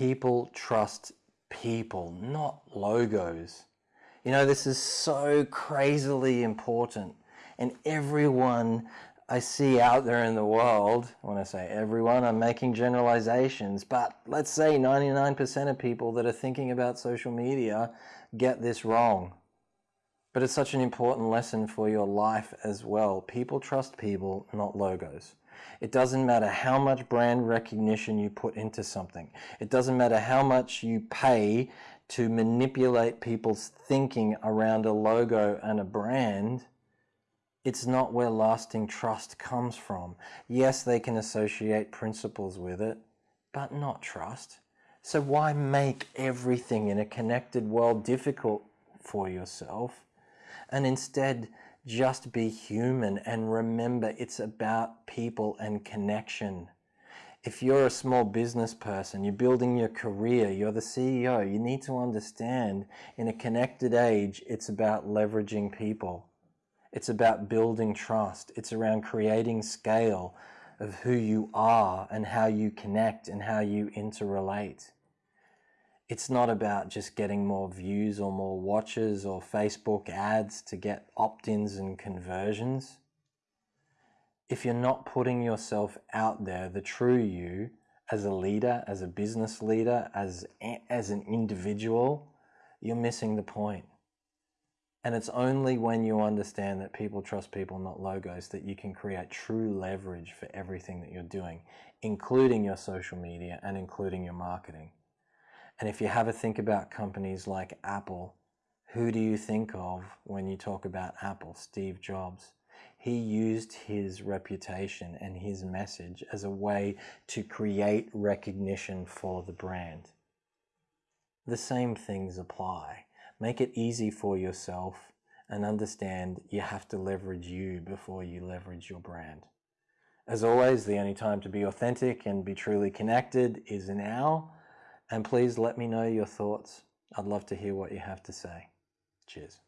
people trust people, not logos. You know, this is so crazily important. And everyone I see out there in the world, when I say everyone, I'm making generalizations, but let's say 99% of people that are thinking about social media get this wrong. But it's such an important lesson for your life as well. People trust people, not logos. It doesn't matter how much brand recognition you put into something. It doesn't matter how much you pay to manipulate people's thinking around a logo and a brand. It's not where lasting trust comes from. Yes, they can associate principles with it, but not trust. So why make everything in a connected world difficult for yourself? And instead, just be human and remember it's about people and connection. If you're a small business person, you're building your career, you're the CEO, you need to understand in a connected age, it's about leveraging people. It's about building trust. It's around creating scale of who you are and how you connect and how you interrelate it's not about just getting more views or more watches or Facebook ads to get opt-ins and conversions. If you're not putting yourself out there, the true you, as a leader, as a business leader, as, as an individual, you're missing the point. And it's only when you understand that people trust people, not logos, that you can create true leverage for everything that you're doing, including your social media and including your marketing. And if you have a think about companies like Apple, who do you think of when you talk about Apple? Steve Jobs. He used his reputation and his message as a way to create recognition for the brand. The same things apply. Make it easy for yourself and understand you have to leverage you before you leverage your brand. As always, the only time to be authentic and be truly connected is now. And please let me know your thoughts. I'd love to hear what you have to say. Cheers.